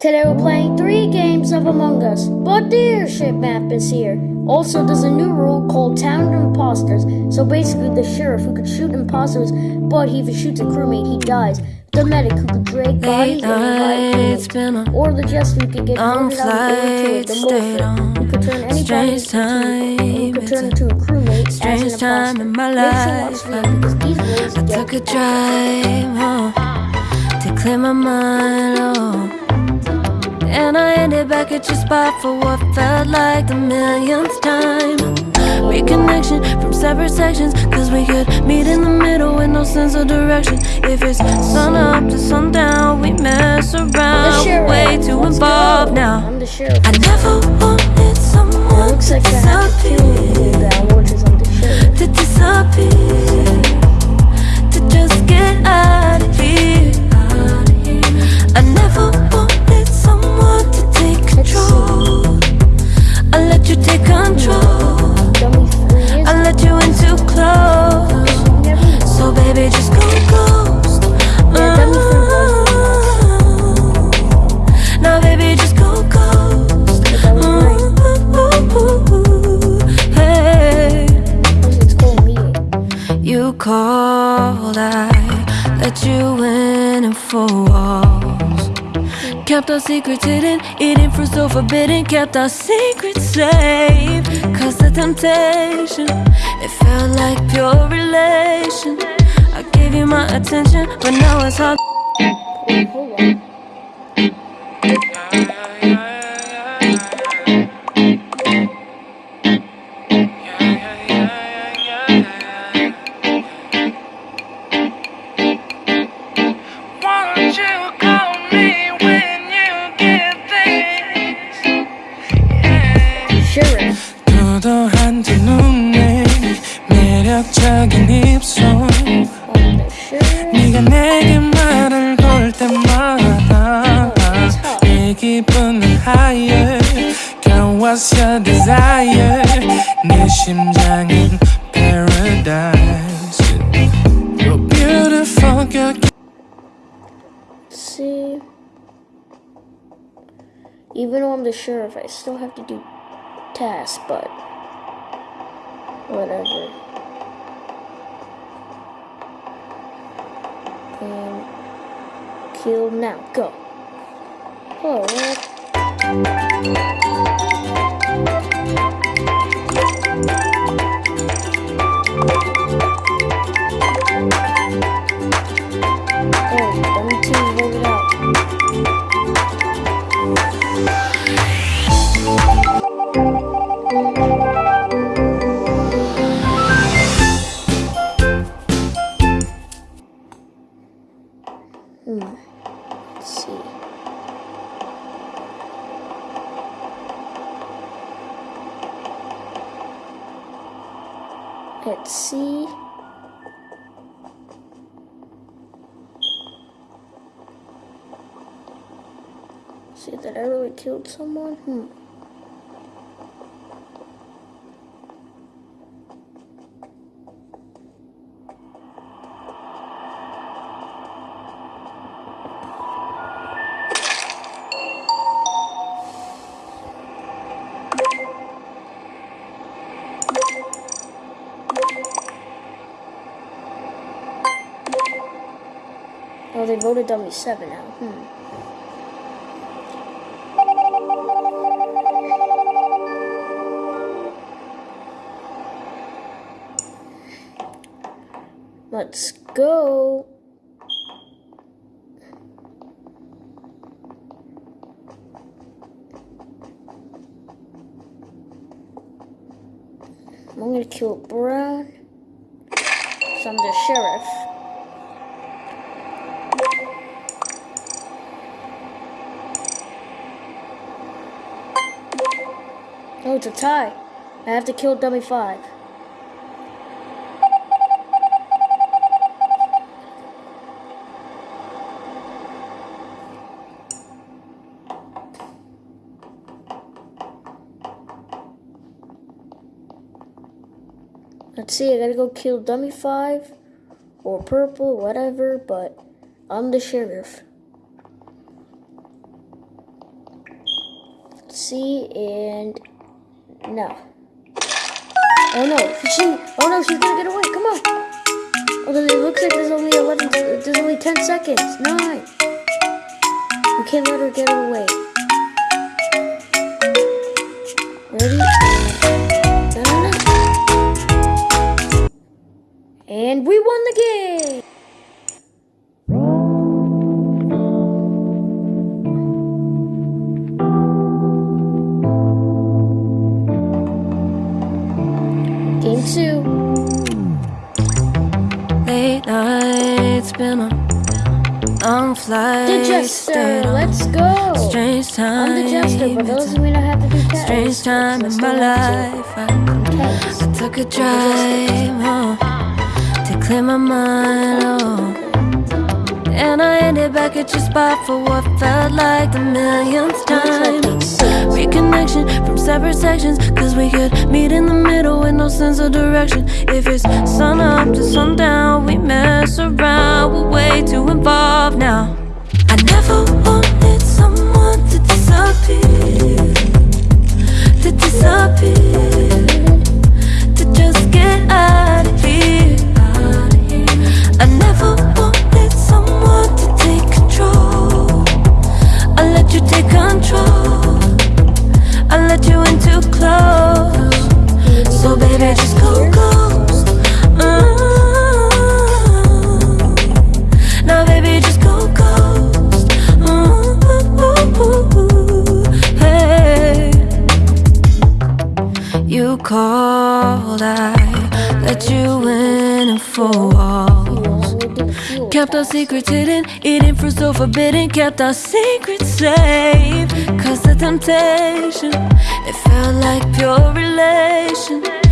Today we're playing three games of Among Us, but the airship map is here. Also, there's a new rule called Town of Imposters. So basically, the sheriff who could shoot imposters, but if he shoots a crewmate, he dies. The medic who could drag bodies and. Or the jester who could get voted out of the The morpher who could turn anybody into who could turn into a crewmate Strange as an time in my Make sure you watch life. the because these rules I get took a drive home to clear my mind. Oh. And I ended back at your spot for what felt like the millionth time. Reconnection from separate sections, cause we could meet in the middle with no sense of direction. If it's sun up to sundown, we mess around. sheriff. Way too Let's involved go. now. I'm the sheriff. I never wanted It someone looks to like to disappear. you now, which is I'm to disappear, to just get out of here. I never take control. I let you in too close. So baby, just go Kept our secrets hidden, eating fruit so forbidden. Kept our secrets safe. Cause the temptation, it felt like pure relation. I gave you my attention, but now it's hard. Yeah. Sheriff. 도도한 두 눈에 매력적인 입술 I'm the sheriff. 네가 내게 말을 걸 때마다 내 기분은 higher Girl what's your desire 내 심장은 paradise You're beautiful girl See. Even though I'm the sheriff, I still have to do tasks, but whatever. And kill now. Go. Oh, Hello, Let's see. See that I really killed someone? Hmm. They voted W7 now. Hmm. Let's go. I'm gonna kill Brown. So I'm the sheriff. Oh, it's a tie. I have to kill dummy five. Let's see, I gotta go kill dummy five or purple, whatever, but I'm the sheriff. See, and no. Oh no, she, oh no, she's gonna get away, come on. Although it looks like there's only 11, there's only 10 seconds, nine. We can't let her get away. Ready? And we won the! Game flight. The Jester, let's go! Strange time. I'm the Jester, but those of me that have to do tests. Strange time in my life. I to took a drive home to clear my mind. Oh. And I ended back at your spot for what felt like the millionth time. Reconnection from separate sections, cause we could meet in the middle with no sense of direction. If it's sun up to sundown, we mess around, we're way too involved now. I never wanted someone to disappear, four walls. Kept our secrets hidden, eating fruit so forbidden. Kept our secrets safe. Cause the temptation, it felt like pure relation.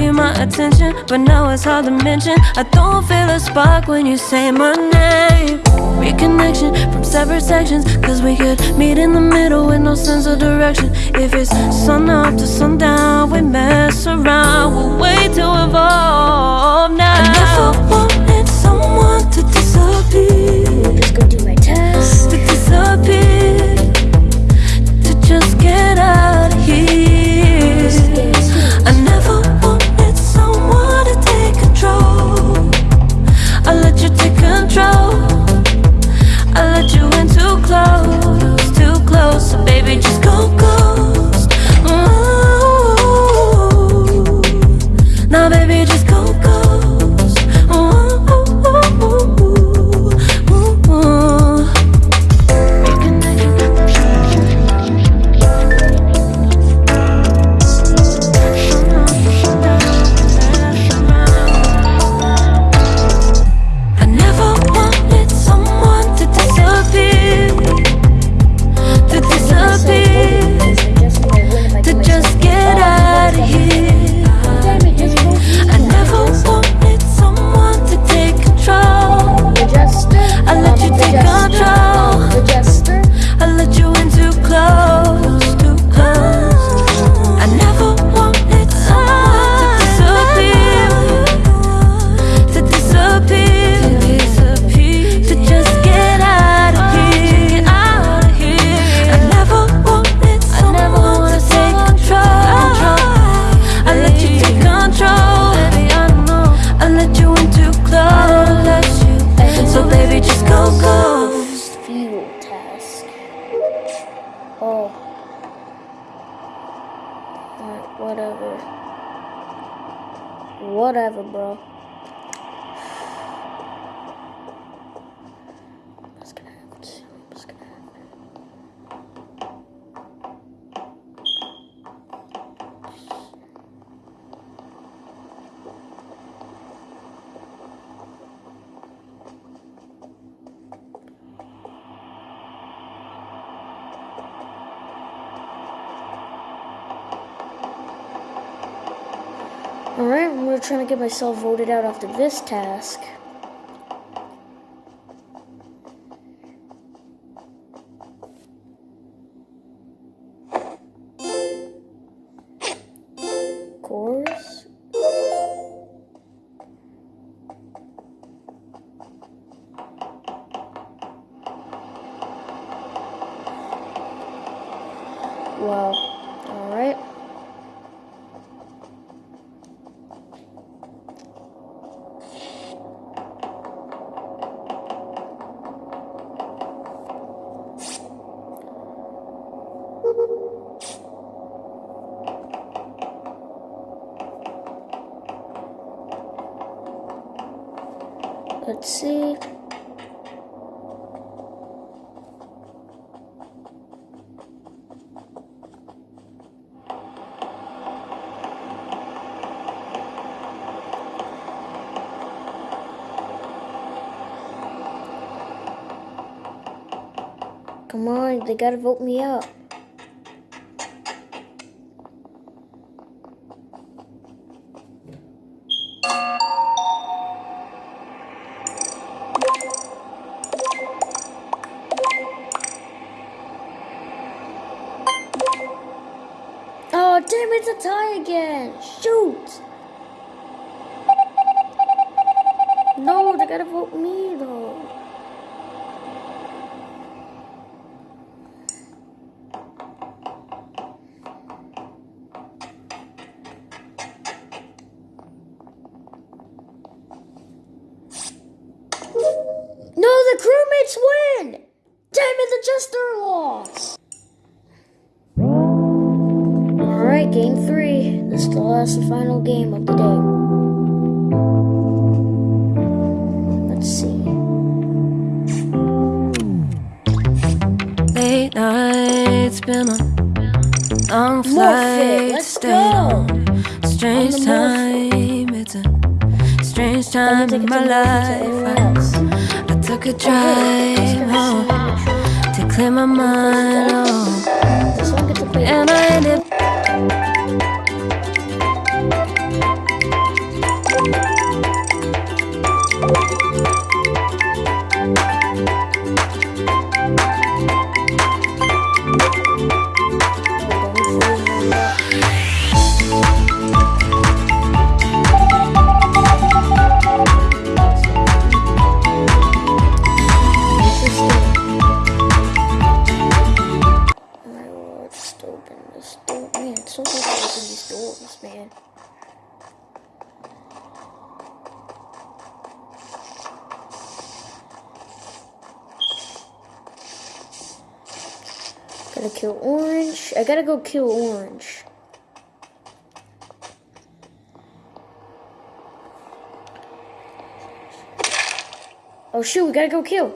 I gave you my attention, but now it's hard to mention. I don't feel a spark when you say my name. Reconnection from separate sections, cause we could meet in the middle with no sense of direction. If it's sun up to sundown, we mess around, we're way too involved now. I never wanted someone to disappear, Whatever, bro. I'm gonna try to get myself voted out after this task. Let's see. Come on, they gotta vote me up. Again. Shoot. No, they gotta vote me, though. No, the crewmates win! Damn it, the Jester lost! Alright, game three. Is the last and final game of the day. Let's see. Late nights, been a long flight, let's go. on strange time. It's a strange time in my life. I, I took a Okay, drive home to clear my mind. Oh, This one gets a play. and I ended. Gotta kill Orange. I gotta go kill Orange. Oh shoot, we gotta go kill.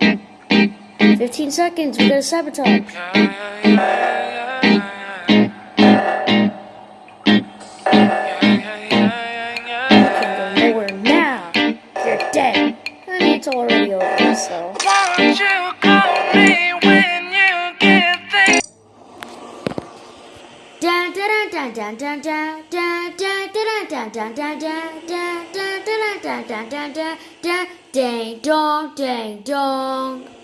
15 seconds, we gotta sabotage. now. You're dead. I mean, it's already. Ding dong ding dong.